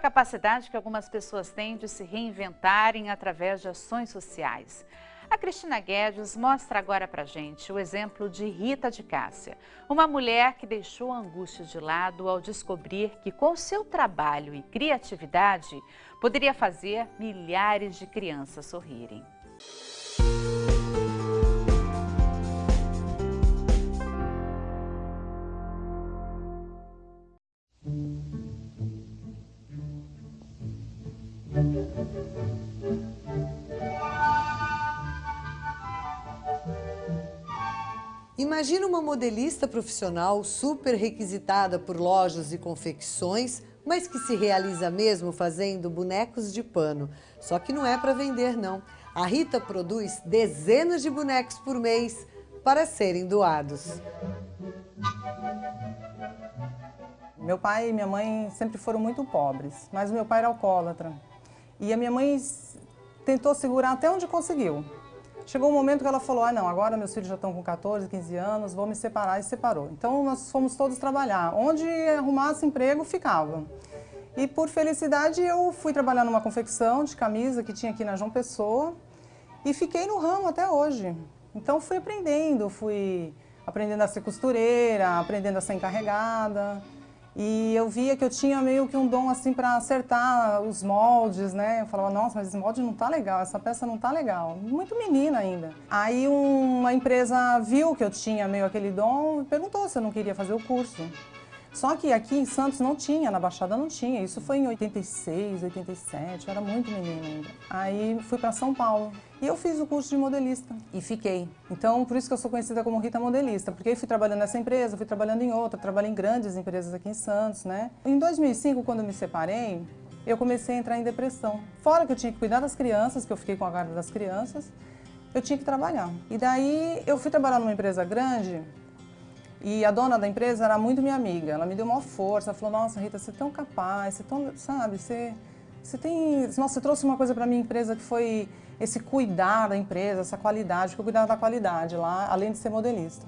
capacidade que algumas pessoas têm de se reinventarem através de ações sociais. A Cristina Guedes mostra agora pra gente o exemplo de Rita de Cássia, uma mulher que deixou a angústia de lado ao descobrir que com seu trabalho e criatividade poderia fazer milhares de crianças sorrirem. Imagina uma modelista profissional super requisitada por lojas e confecções, mas que se realiza mesmo fazendo bonecos de pano. Só que não é para vender, não. A Rita produz dezenas de bonecos por mês para serem doados. Meu pai e minha mãe sempre foram muito pobres, mas meu pai era alcoólatra. E a minha mãe tentou segurar até onde conseguiu. Chegou um momento que ela falou, ah não, agora meus filhos já estão com 14, 15 anos, vou me separar e separou. Então nós fomos todos trabalhar. Onde arrumasse emprego, ficava. E por felicidade eu fui trabalhar numa confecção de camisa que tinha aqui na João Pessoa e fiquei no ramo até hoje. Então fui aprendendo, fui aprendendo a ser costureira, aprendendo a ser encarregada. E eu via que eu tinha meio que um dom assim para acertar os moldes, né? Eu falava, nossa, mas esse molde não tá legal, essa peça não tá legal. Muito menina ainda. Aí uma empresa viu que eu tinha meio aquele dom e perguntou se eu não queria fazer o curso. Só que aqui em Santos não tinha, na Baixada não tinha. Isso foi em 86, 87, eu era muito menina ainda. Aí fui para São Paulo e eu fiz o curso de modelista e fiquei. Então, por isso que eu sou conhecida como Rita Modelista, porque eu fui trabalhando nessa empresa, fui trabalhando em outra, trabalhei em grandes empresas aqui em Santos, né? Em 2005, quando eu me separei, eu comecei a entrar em depressão. Fora que eu tinha que cuidar das crianças, que eu fiquei com a guarda das crianças, eu tinha que trabalhar. E daí eu fui trabalhar numa empresa grande e a dona da empresa era muito minha amiga, ela me deu uma força, falou, nossa Rita, você é tão capaz, você é tão, sabe, você, você tem, nossa, você trouxe uma coisa para minha empresa que foi esse cuidar da empresa, essa qualidade, porque eu cuidava da qualidade lá, além de ser modelista.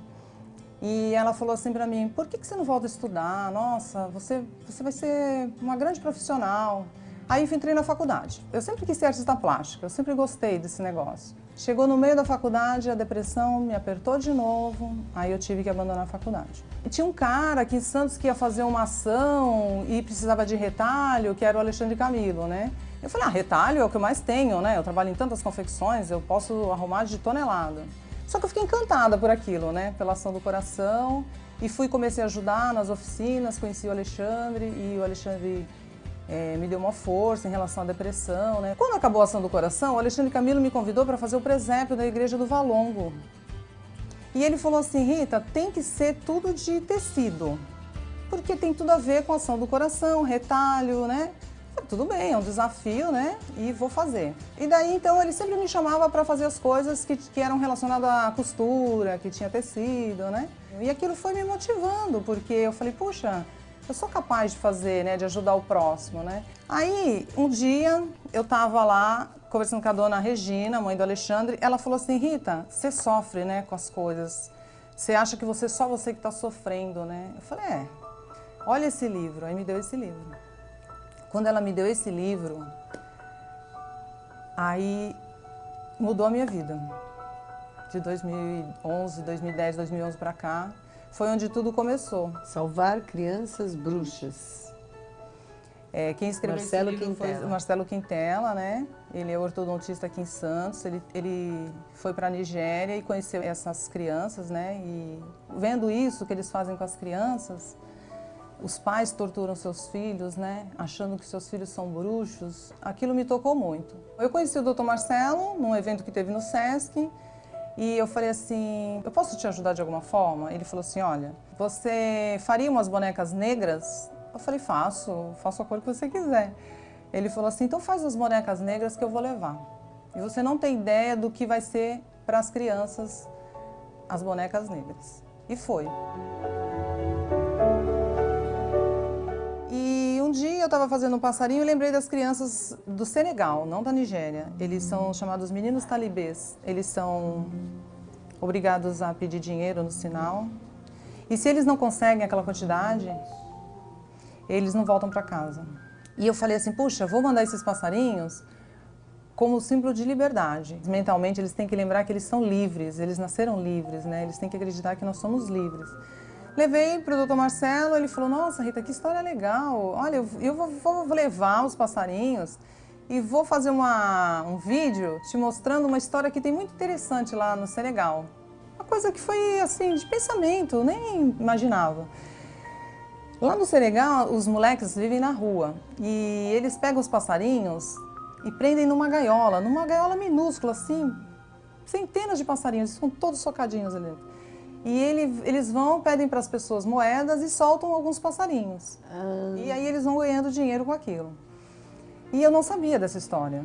E ela falou assim para mim, por que, que você não volta a estudar? Nossa, você, você vai ser uma grande profissional. Aí eu entrei na faculdade. Eu sempre quis ser artista plástica, eu sempre gostei desse negócio. Chegou no meio da faculdade, a depressão me apertou de novo, aí eu tive que abandonar a faculdade. E tinha um cara aqui em Santos que ia fazer uma ação e precisava de retalho, que era o Alexandre Camilo, né? Eu falei, ah, retalho é o que eu mais tenho, né? Eu trabalho em tantas confecções, eu posso arrumar de tonelada. Só que eu fiquei encantada por aquilo, né? Pela ação do coração. E fui, comecei a ajudar nas oficinas, conheci o Alexandre e o Alexandre é, me deu uma força em relação à depressão. Né? Quando acabou a ação do coração, o Alexandre Camilo me convidou para fazer o presépio da igreja do Valongo. E ele falou assim, Rita, tem que ser tudo de tecido, porque tem tudo a ver com a ação do coração, retalho, né? Tudo bem, é um desafio, né? E vou fazer. E daí, então, ele sempre me chamava para fazer as coisas que, que eram relacionadas à costura, que tinha tecido, né? E aquilo foi me motivando, porque eu falei, puxa, eu sou capaz de fazer, né, de ajudar o próximo, né? Aí, um dia, eu estava lá conversando com a dona Regina, mãe do Alexandre, ela falou assim, Rita, você sofre, né, com as coisas. Você acha que você só você que está sofrendo, né? Eu falei, é, olha esse livro. Aí me deu esse livro. Quando ela me deu esse livro, aí mudou a minha vida. De 2011, 2010, 2011 para cá, foi onde tudo começou. Salvar crianças bruxas. É, quem escreveu Marcelo esse livro Quintela. foi o Marcelo Quintela, né? Ele é ortodontista aqui em Santos, ele, ele foi para a Nigéria e conheceu essas crianças, né? E vendo isso que eles fazem com as crianças, os pais torturam seus filhos, né? Achando que seus filhos são bruxos, aquilo me tocou muito. Eu conheci o Dr. Marcelo num evento que teve no Sesc, e eu falei assim, eu posso te ajudar de alguma forma? Ele falou assim, olha, você faria umas bonecas negras? Eu falei, faço, faço a cor que você quiser. Ele falou assim, então faz as bonecas negras que eu vou levar. E você não tem ideia do que vai ser para as crianças as bonecas negras. E foi. Eu estava fazendo um passarinho e lembrei das crianças do Senegal, não da Nigéria. Eles são chamados meninos talibês. Eles são obrigados a pedir dinheiro no sinal. E se eles não conseguem aquela quantidade, eles não voltam para casa. E eu falei assim, puxa, vou mandar esses passarinhos como símbolo de liberdade. Mentalmente eles têm que lembrar que eles são livres, eles nasceram livres, né? Eles têm que acreditar que nós somos livres. Levei para o doutor Marcelo, ele falou, nossa Rita, que história legal. Olha, eu, eu vou, vou, levar os passarinhos e vou fazer uma, um vídeo te mostrando uma história que tem muito interessante lá no Senegal. Uma coisa que foi assim, de pensamento, nem imaginava. Lá no Senegal, os moleques vivem na rua e eles pegam os passarinhos e prendem numa gaiola, numa gaiola minúscula assim, centenas de passarinhos, estão todos socadinhos ali dentro. E ele, eles vão, pedem para as pessoas moedas e soltam alguns passarinhos. Ah. E aí eles vão ganhando dinheiro com aquilo. E eu não sabia dessa história.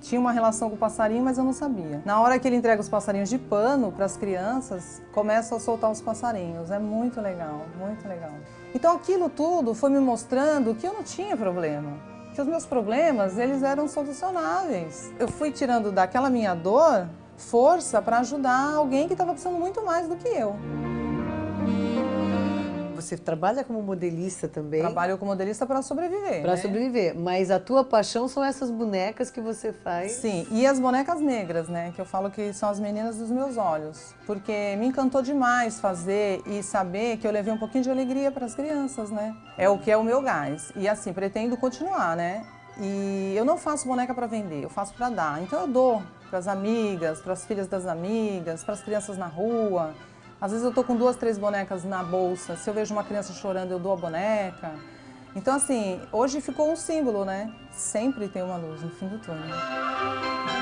Tinha uma relação com o passarinho, mas eu não sabia. Na hora que ele entrega os passarinhos de pano para as crianças, começa a soltar os passarinhos. É muito legal, muito legal. Então aquilo tudo foi me mostrando que eu não tinha problema. Que os meus problemas, eles eram solucionáveis. Eu fui tirando daquela minha dor força para ajudar alguém que estava precisando muito mais do que eu. Você trabalha como modelista também? Trabalho como modelista para sobreviver. Para né? sobreviver. Mas a tua paixão são essas bonecas que você faz? Sim, e as bonecas negras, né? Que eu falo que são as meninas dos meus olhos. Porque me encantou demais fazer e saber que eu levei um pouquinho de alegria para as crianças, né? É o que é o meu gás. E assim, pretendo continuar, né? E eu não faço boneca para vender, eu faço para dar. Então eu dou para as amigas, para as filhas das amigas, para as crianças na rua. Às vezes eu tô com duas, três bonecas na bolsa. Se eu vejo uma criança chorando, eu dou a boneca. Então, assim, hoje ficou um símbolo, né? Sempre tem uma luz no fim do túnel.